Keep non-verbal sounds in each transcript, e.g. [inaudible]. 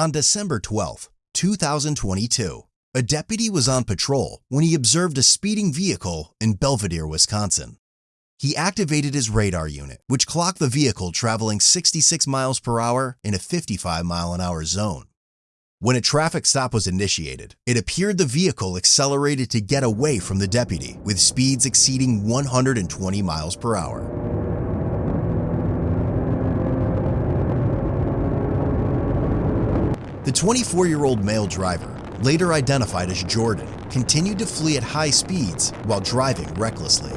On December 12, 2022, a deputy was on patrol when he observed a speeding vehicle in Belvidere, Wisconsin. He activated his radar unit, which clocked the vehicle traveling 66 miles per hour in a 55 mile an hour zone. When a traffic stop was initiated, it appeared the vehicle accelerated to get away from the deputy with speeds exceeding 120 miles per hour. The 24 year old male driver, later identified as Jordan, continued to flee at high speeds while driving recklessly.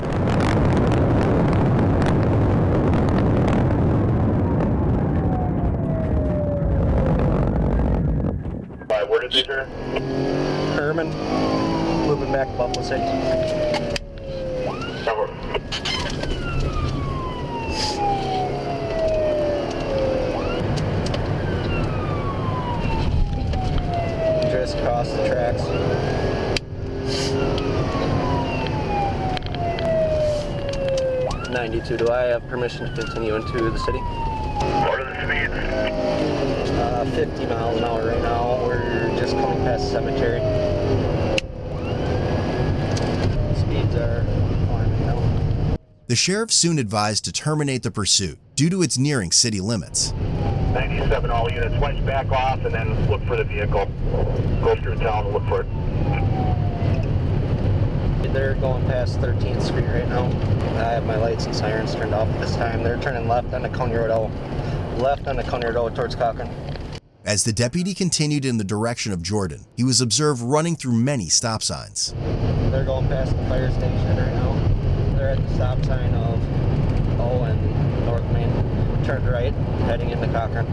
Alright, where did they turn? Herman, moving back to Buffalo City. Number. Just across the tracks. Ninety-two. Do I have permission to continue into the city? What are the speeds? Uh, Fifty miles an hour right now. We're just coming past the cemetery. Speeds are climbing now. The sheriff soon advised to terminate the pursuit due to its nearing city limits. 97 all units, went back off and then look for the vehicle. Go through town and look for it. They're going past 13th Street right now. I have my lights and sirens turned off at this time. They're turning left onto Coney Road, out- left onto Coney Road towards Cochrane. As the deputy continued in the direction of Jordan, he was observed running through many stop signs. They're going past the fire station right now. They're at the stop sign of O and North Main. Turned right, heading into Cochrane.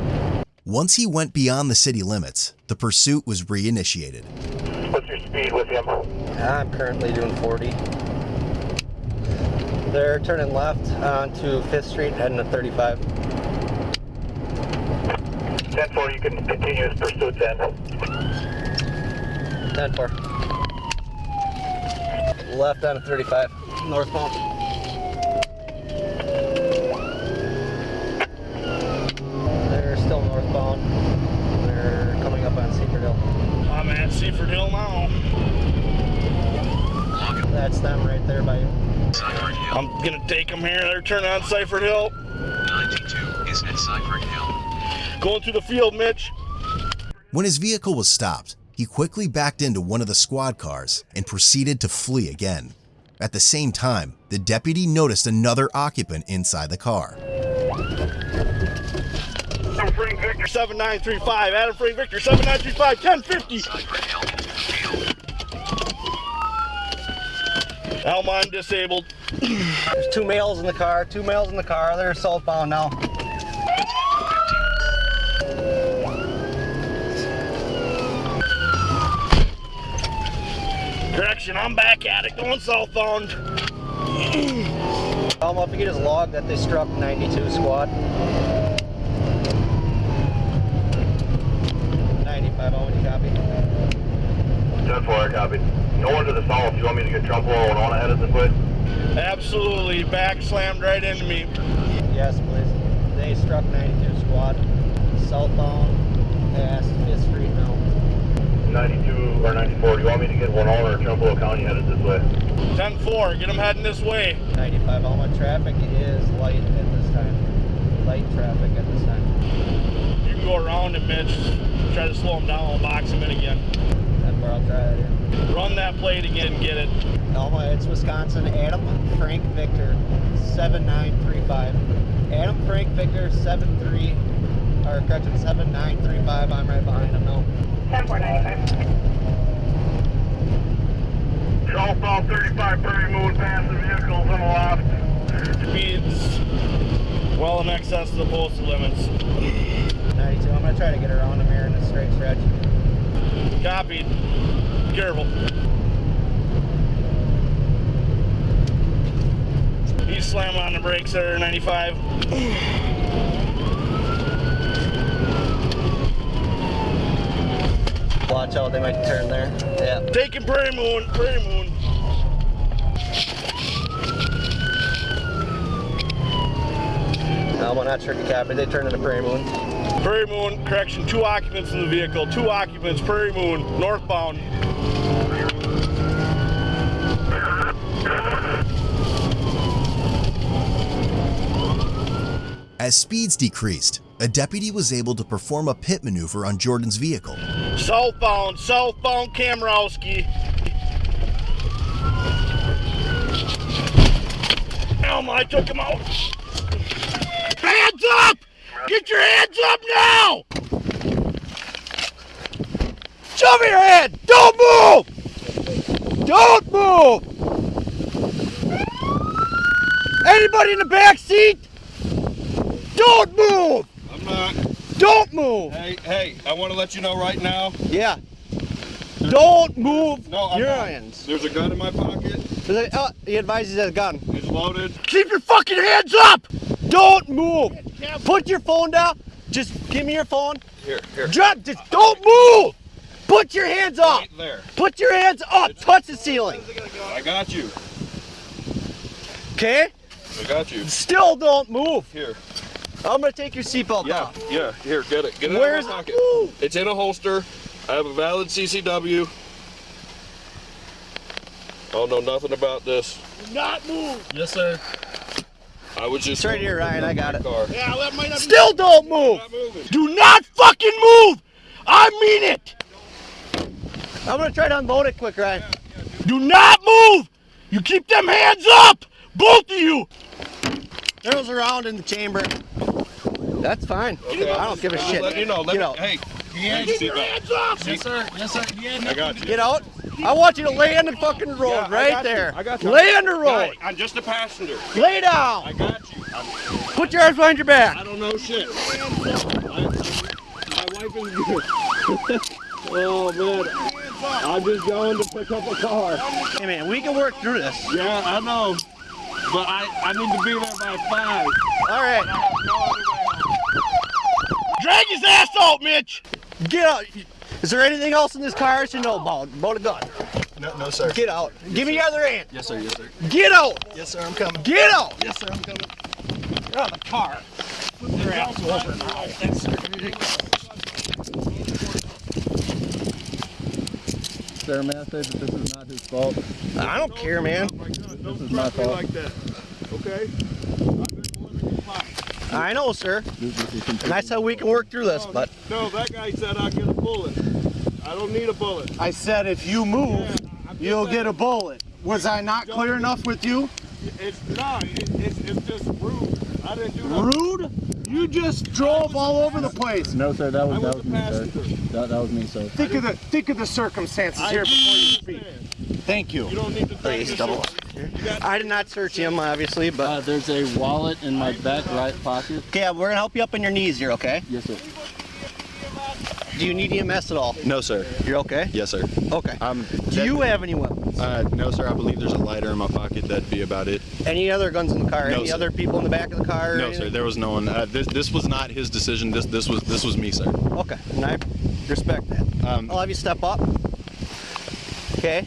Once he went beyond the city limits, the pursuit was reinitiated. Speed with him? I'm currently doing 40. They're turning left onto 5th Street, heading to 35. 10 4, you can continue his pursuit then. 10 4. Left onto 35, northbound. They're still northbound. They're coming up on Seifert Hill. I'm at Seifert Hill now. That's them right there by you. I'm gonna take them here. They're turning on Seifert Hill. 92 is at Seifert Hill. Going through the field, Mitch. When his vehicle was stopped, he quickly backed into one of the squad cars and proceeded to flee again. At the same time, the deputy noticed another occupant inside the car. Adam Frank Victor. 7935. Adam Frank Victor. 7935. 1050. Seifert Hill. Field. Alma, I'm disabled. There's two males in the car, two males in the car. They're southbound now. Correction, I'm back at it. Going southbound. Alma, if you could just log that they struck 92 squad. 95, Alma, copy? 10 4, I copied. No one to the south. You want me to get Trempealeau and on ahead of the foot? Absolutely. Back slammed right into me. Yes, please. They struck 92 squad. Southbound past 5th Street now. 92 or 94. Do you want me to get one on or Trempealeau County headed this way? 10 4. Get them heading this way. 95, Alma. Traffic is light at this time. Light traffic at this time. You can go around it, Mitch. Try to slow them down. I'll box them in again. That's where I'll try that here. Run that plate again. Get it. Alma, it's Wisconsin. Adam Frank Victor, 7935. Adam Frank Victor, 73, or correction, 7935. I'm right behind him now. 10495. Southbound 35 Prairie Moon past the vehicles on the left. Speeds well in excess of the posted limits. 92. I'm going to try to get around him here in a straight stretch. Copied. Careful. He's slamming on the brakes there, 95. Watch out, they might turn there. Yeah. Taking Prairie Moon, Prairie Moon. Alma, not sure if you copy. They turned into Prairie Moon. Prairie Moon, correction, two occupants in the vehicle. Two occupants, Prairie Moon, northbound. As speeds decreased, a deputy was able to perform a pit maneuver on Jordan's vehicle. Southbound, southbound Kamrowski. Alma, I took him out. Hands up! Get your hands up now! Show me your hand! Don't move! Don't move! Anybody in the back seat? Don't move! I'm not. Don't move! Hey, hey, I want to let you know right now. Yeah. Don't move No, I'm your not. hands. There's a gun in my pocket. Oh, he advises a gun. It's loaded. Keep your fucking hands up! Don't move! Put your phone down. Just give me your phone. Here, here. Drop. Just don't move. Put your hands up. Right there. Put your hands up. Touch the ceiling. I got you. Okay? I got you. Still don't move. Here. I'm gonna take your seatbelt Yeah, off. yeah. Here, get it. Get it Where's out of my it? pocket. Ooh. It's in a holster. I have a valid CCW. I oh, don't know nothing about this. Not move! Yes, sir. I was just. It's right here, Ryan. I got it. Car. Yeah, that might not be. Still don't move. Not. Do not fucking move! I mean it! I'm gonna try to unload it quick, Ryan. Do not move! You keep them hands up! Both of you! Arrows around in the chamber. That's fine. Okay, I don't give a I'm shit. letting you know. Let Get me, out. Hey. Hey, Keep your hands up! Yes, sir. Yes, sir. I got you. Get out. I want you to lay on the fucking road Yeah, I right got you. there. I got you. Lay on the road. Hey, I'm just a passenger. Lay down. I got you. I'm, Put your arms behind your back. I don't know shit. I, my wife is good. [laughs] oh man. I'm just going to pick up a car. Hey man, we can work through this. Yeah, I know. But I, I need to be there by five. All right. Drag his ass out, Mitch! Get out. Is there anything else in this car I should know about? About a gun. No, no, sir. Get out. Give me your other hand. Yes, sir. Yes, sir. Get out. Yes, sir. I'm coming. Get out. Yes, sir. I'm coming. You're on the car. Stairmaster, that this is not his fault. I don't care, man. This is my fault. like that. Okay? I know, sir. This, this is And I said we can work through this, but No, that guy said I'll get a bullet. I don't need a bullet. I said if you move, you'll get a bullet. Was I not clear enough with you? It's not. It, it's, it's just rude. I didn't do nothing. Rude? You just drove all over the place. No, sir, that was, that was was a me, sir. That, that was me, sir. Think of the think of the circumstances I here before you speak. Thank you. You don't need to Please double. I did not search him, obviously, but Uh, there's a wallet in my back right pocket. okay, we're gonna help you up on your knees here, okay? Yes, sir. Do you need EMS at all? No, sir. You're okay? Yes, sir. Okay. Um, Do you have any weapons? Uh, no, sir. I believe there's a lighter in my pocket. That'd be about it. Any other guns in the car? No, any sir. other people in the back of the car? No, anything? sir. There was no one. Uh, this this was not his decision. This this was this was me, sir. Okay, and I respect that. Um, I'll have you step up. Okay,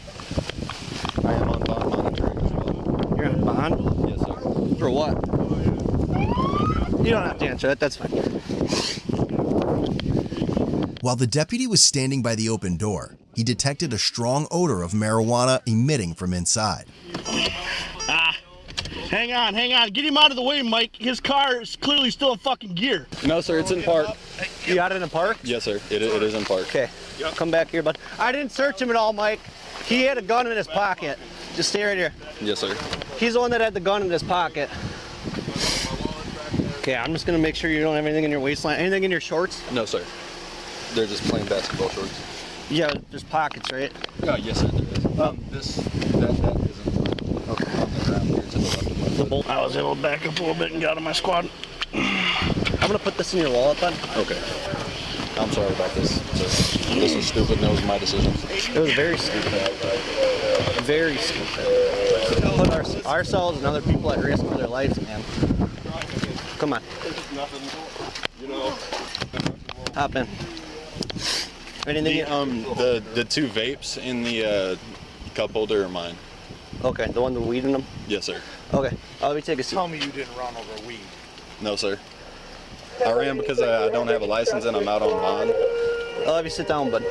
I am on bond monitoring as well. you're on bond. Yes, sir. For what? You don't have to answer that. That's fine. While the deputy was standing by the open door, he detected a strong odor of marijuana emitting from inside. Ah, hang on, hang on. Get him out of the way, Mike. His car is clearly still in fucking gear. No, sir. It's in park. You got it in the park? Yes, sir. It, it is in park. Okay. Come back here, bud. I didn't search him at all, Mike. He had a gun in his pocket. Just stay right here. Yes, sir. He's the one that had the gun in his pocket. Okay, I'm just gonna make sure you don't have anything in your waistline. Anything in your shorts? No, sir. They're just plain basketball shorts. Yeah, there's pockets, right? Oh, yes, sir. There is. Um, this that that isn't. Okay. On the ground here to the left of The bolt. I was able to back up a little bit and get out of my squad. [clears throat] I'm gonna put this in your wallet, bud. Okay. I'm sorry about this. sir. This was stupid. and That was my decision. It was very stupid. Very stupid. To put our, ourselves and other people at risk for their lives, man. Come on, You know, hop in. Anything? The um the the two vapes in the uh, cup holder are mine. okay, the one with weed in them. Yes, sir. Okay, oh, let me take a seat. Tell me you didn't run over weed. No, sir. I ran because I, I don't have a license and I'm out on bond. I'll have you sit down, bud.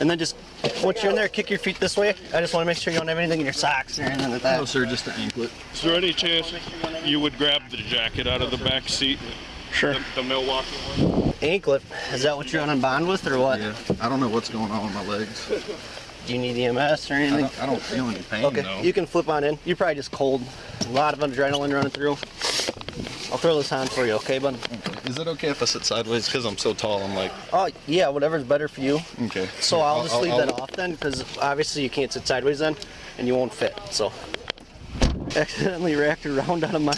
And then just, once you're in there, kick your feet this way. I just want to make sure you don't have anything in your socks or anything like that. No, sir, just an anklet. Is there any chance you would grab the jacket out of the back seat? Sure. The, the Milwaukee one? Anklet. Is that what you're bond with or what? Yeah, I don't know what's going on with my legs. Do you need EMS or I anything? don't, I don't feel any pain Okay, though. you can flip on in. You're probably just cold. A lot of adrenaline running through. I'll throw this on for you, okay, bud? Is it okay if I sit sideways? Because I'm so tall, I'm like, Oh, yeah, whatever's better for you. okay. So I'll just leave I'll- that off then, because obviously you can't sit sideways then, and you won't fit. So, [laughs] accidentally racked around out of my.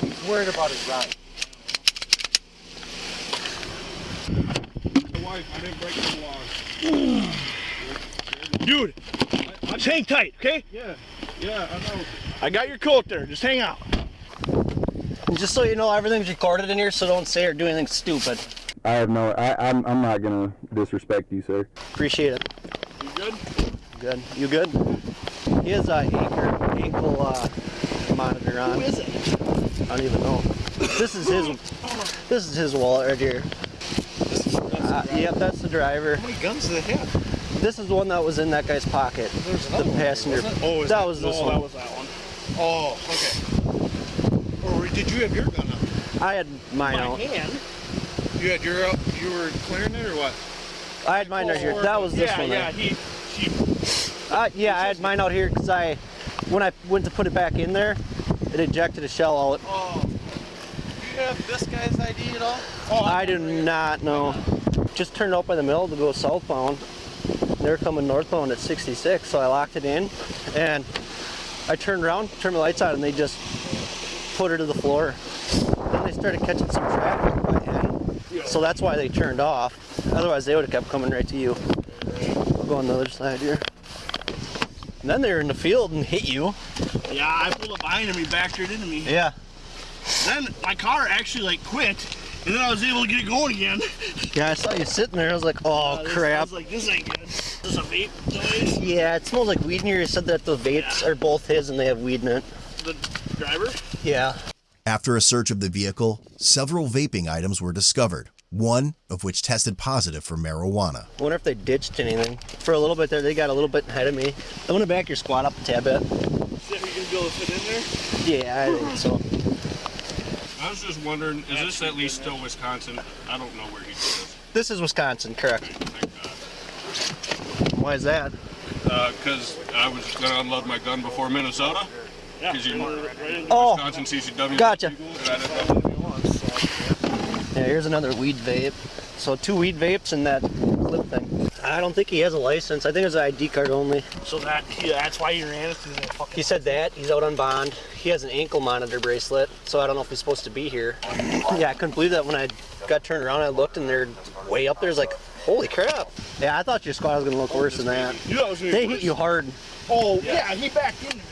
He's worried about his ride. My wife, I didn't break the laws. [sighs] Dude, just hang tight, okay? Yeah, yeah, I know. I got your coat there. Just hang out. And just so you know, everything's recorded in here, so don't say or do anything stupid. I have no. I, I'm. I'm not gonna disrespect you, sir. Appreciate it. You good? Good. You good? He has a anchor, ankle uh, monitor on. Who is it? I don't even know. This is his. This is his wallet right here. Uh, yep, that's the driver. How many guns do they have? This is the one that was in that guy's pocket. There's The one, passenger. wasn't Oh, is that was this oh, one. that was that one. Oh, okay. Or did you have your gun up? I had mine out. hand? You had your up. You were clearing it or what? I had mine right here. That was this yeah, one. Yeah, there. he, he, Uh, yeah, I had mine out here because I, when I went to put it back in there, it ejected a shell out. Oh. Do you have this guy's ID at all? Oh, I do not know. Just turned out by the mill to go southbound. They're coming northbound at 66, so I locked it in, and I turned around, turned the lights on, and they just put her to the floor. Then they started catching some traffic by hand, so that's why they turned off. Otherwise, they would have kept coming right to you. I'll go on the other side here. And then they were in the field and hit you. Yeah, I pulled up behind him. He backed it into me. Yeah. Then my car actually like quit, and then I was able to get it going again. Yeah, I saw you sitting there. I was like, oh Uh, this- I crap. was like, this ain't good. This a vape noise. Yeah, it smells like weed in here. You said that the vapes are both his and they have weed in it. The driver. Yeah. After a search of the vehicle, several vaping items were discovered, one of which tested positive for marijuana. I wonder if they ditched anything. For a little bit there, they got a little bit ahead of me. I'm gonna back your squat up a tad bit. See if you can be able to fit in there. Yeah, I think so. I was just wondering, is this at least still Wisconsin? I don't know where he lives. This is Wisconsin, correct? Thank God. Why is that? Uh, because I was going to unload my gun before Minnesota. Because you Oh, Wisconsin CCW. Gotcha. legal, and I didn't know. yeah, here's another weed vape. So two weed vapes and that clip thing. I don't think he has a license. I think it's an ID card only. So that yeah, that's why he ran it through that fucking. He said that. He's out on bond. He has an ankle monitor bracelet, so I don't know if he's supposed to be here. Yeah, I couldn't believe that when I got turned around. I looked and they're way up there. It's like, holy crap. Yeah, I thought your squad was gonna look worse than that. You know, was They be hit you hard. Oh yeah, he backed into me.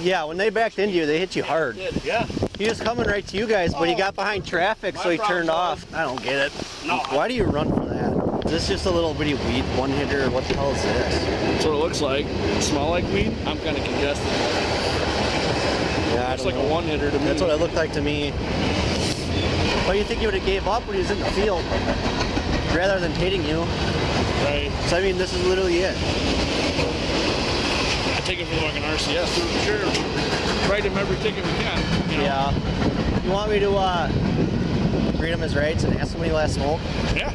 Yeah, when they backed into you, they hit you hard. Yeah. He was coming right to you guys, but he oh. got behind traffic, so he turned off. I don't get it. No. Why do you run for that? Is this just a little bitty weed one hitter? What the hell is this? That's what it looks like. Smell like weed? I'm kind of congested. Yeah, I like know. a one hitter to me. That's what it looked like to me. Why do you think he would have gave up when he was in the field? Rather than hitting you. Right. So I mean, this is literally it. I take it for like an RCS. Sure. Write him every ticket we can. You know? Yeah. You want me to uh, read him his rights and ask him when he last smoked? Yeah.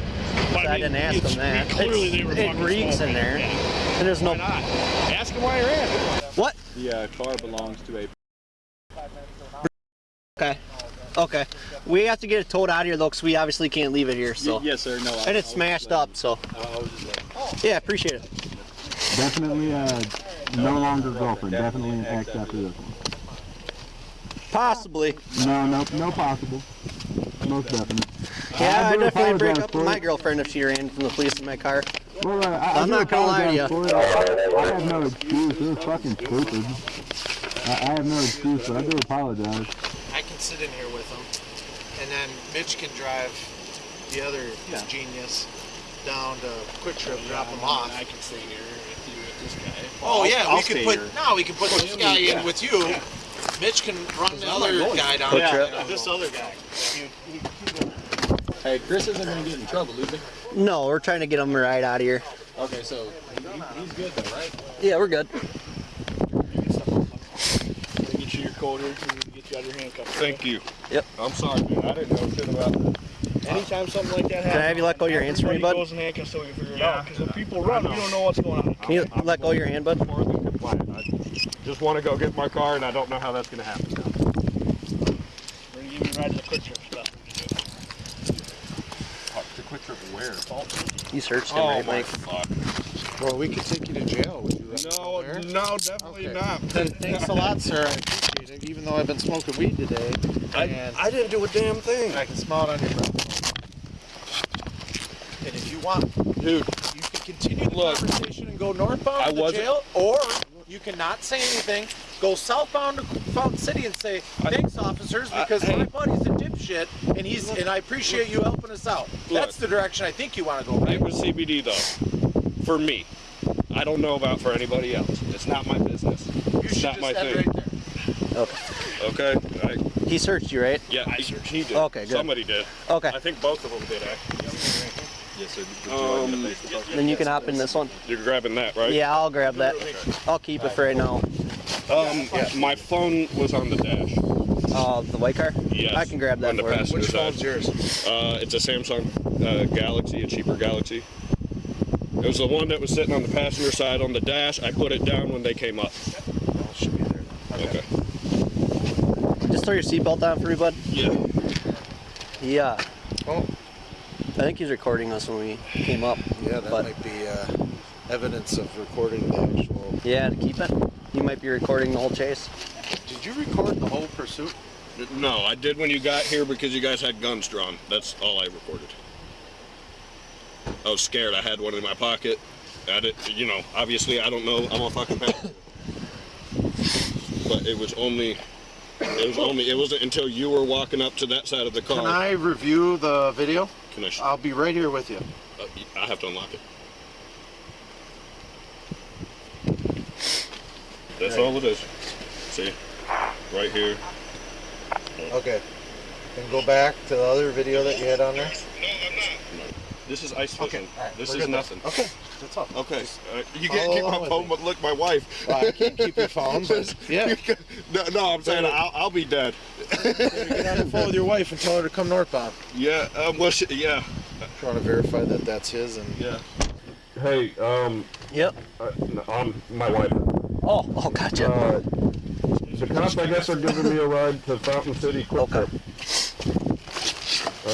So I didn't ask them that. Clearly, they were it fucking reeks in there. Yeah. And there's no. Why not? Ask them why you're in. What? The uh, car belongs to a. Okay. Okay. We have to get it towed out of here though, because we obviously can't leave it here. So. Yes, sir. No. I- And it's smashed just up, so. letting- I was just letting- Yeah, appreciate it. Definitely uh, no longer girlfriend. Definitely an ex after this one. Possibly. No, no, no possible. Most definite. Yeah, I do definitely break up with my girlfriend if she ran from the police in my car. Well, uh, I, I I'm do not gonna lie to apologize for it. I, I have no excuse. It was fucking stupid. I, I have no excuse, but I do apologize. I can sit in here with him, and then Mitch can drive the other genius down to Kwik Trip, drop him off. I can stay here with you with this guy. Oh yeah, I'll we could put here. no, we can put this guy in with you, Mitch can run the other guy down. Quick there. This other guy. Hey, Chris isn't gonna get in trouble, is he? No, we're trying to get him right out of here. Okay, so he, he's good though, right? Yeah, we're good. Get you your coat here and get you out of your handcuffs. Thank you. Yep. I'm sorry, man. I didn't know shit about that. Anytime something like that happens. Can I have you let go of your hands for me, bud? goes in handcuffs so we can figure it out. Because when people run, we don't know what's going on. Can you let go of your hand, bud? More than compliant. I just want to go get my car, and I don't know how that's going to happen. We're gonna give you a ride to the Kwik Trip stuff. The quick trip where? You searched him, Oh right, Mike? fuck. Well, we could take you to jail. Would you like No, to no, definitely Okay. not. Then thanks a lot, sir. I appreciate it. Even though I've been smoking weed today, and I didn't do a damn thing. I can smell it on your breath. And if you want, Dude, you can continue the Look, conversation and go northbound I to the wasn't- jail, or you cannot say anything, go southbound to Fountain City and say, "Thanks, officers, I- because hey. my buddy's a dipshit, and he's and I appreciate you helping us out." That's the direction I think you want to go, right? it was CBD though. For me. I don't know about for anybody else. It's not my business. You It's not just my thing. right there. Okay? I, He searched you, right? yeah, I, he, he did. Okay, good. Somebody did. Okay. I think both of them did, actually. Yes, sir. Um, Then you can hop in this one. you're grabbing that, right? Yeah, I'll grab that. I'll keep it for right now. Um, my phone was on the dash. Uh, the white car? Yes. I can grab that for you. Which side. phone's yours? Uh, it's a Samsung uh, Galaxy, a cheaper Galaxy. It was the one that was sitting on the passenger side on the dash. I put it down when they came up. Oh, it should be there. Okay. Just throw your seatbelt on for me, bud. Yeah. Yeah. Oh, I think he's recording us when we came up. yeah, that But- might be uh, evidence of recording the actual. Yeah, to keep it. You might be recording the whole chase. Did you record the whole pursuit? No, I did when you got here because you guys had guns drawn. That's all I recorded. I was scared. I had one in my pocket. I did, you know, obviously I don't know. I'm a fucking passenger. But it was only, it was only, it wasn't until you were walking up to that side of the car. Can I review the video? Can I? I'll be right here with you. uh, I have to unlock it. That's all it is. See, right here. Okay. And go back to the other video that you had on there. No, I'm not. This is ice fishing. all right, this we're is good then. nothing. Okay, that's all. Okay. Uh, you can't keep along my phone, but look, my wife. Well, I can't keep your phone, but yeah. You can- no, no, I'm saying I'll, I'll be dead. Get on the phone with your wife and tell her to come northbound. Yeah. Um, well, she, yeah. Trying to verify that that's his and. Yeah. Hey, um, Yep. uh, I'm my wife. Oh, oh, gotcha. Uh, the cops, I guess, are giving me a ride to Fountain City Quick Okay. Trip.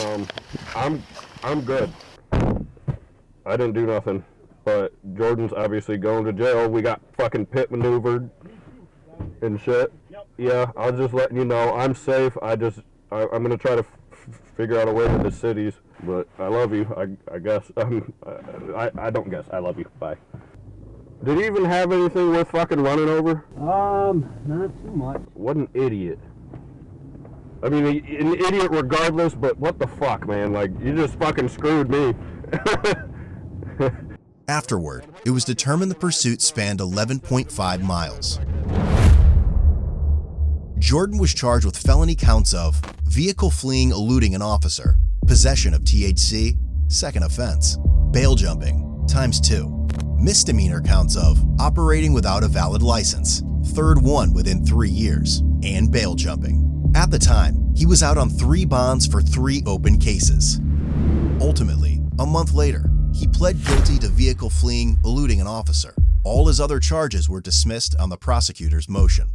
Um, I'm, I'm good. I didn't do nothing, but Jordan's obviously going to jail. We got fucking pit maneuvered and shit. Yeah, I'll just letting you know I'm safe. I just, I, I'm gonna try to f- figure out a way to the cities. But I love you. I, I guess. [laughs] Um, I, I don't guess. I love you. Bye. Did he even have anything worth fucking running over? Um, not too much. What an idiot. I mean, an idiot regardless, but what the fuck, man? Like, you just fucking screwed me. [laughs] Afterward, it was determined the pursuit spanned 11.5 miles. Jordan was charged with felony counts of vehicle fleeing eluding an officer, possession of THC, second offense, bail jumping, times two, misdemeanor counts of operating without a valid license, third one within three years, and bail jumping. At the time, he was out on three bonds for three open cases. Ultimately, a month later, he pled guilty to vehicle fleeing, eluding an officer. All his other charges were dismissed on the prosecutor's motion.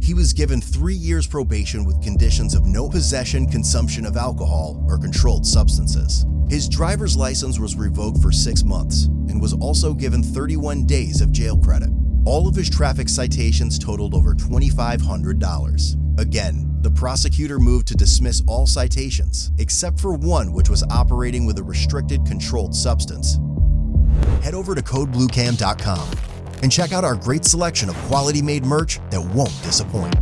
He was given three years probation with conditions of no possession, consumption of alcohol, or controlled substances. His driver's license was revoked for six months and was also given 31 days of jail credit. All of his traffic citations totaled over $2,500. Again, the prosecutor moved to dismiss all citations, except for one which was operating with a restricted controlled substance. Head over to codebluecam.com and check out our great selection of quality made merch that won't disappoint.